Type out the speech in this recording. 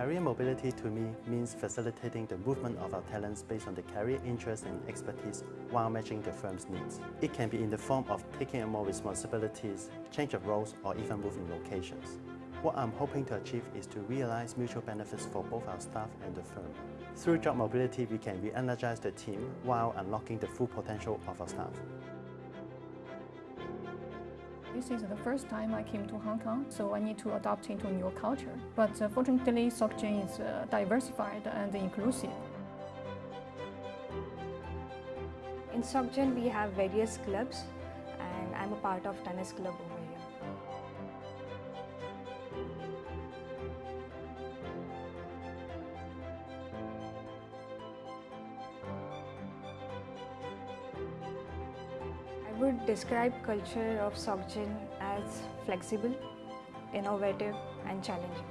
Career mobility to me means facilitating the movement of our talents based on the career interests and expertise while matching the firm's needs. It can be in the form of taking on more responsibilities, change of roles, or even moving locations. What I'm hoping to achieve is to realize mutual benefits for both our staff and the firm. Through job mobility, we can re-energize the team while unlocking the full potential of our staff. This is the first time I came to Hong Kong, so I need to adapt into new culture. But uh, fortunately, SocGen is uh, diversified and inclusive. In SocGen, we have various clubs, and I'm a part of tennis club over here. would describe culture of SocGen as flexible, innovative and challenging.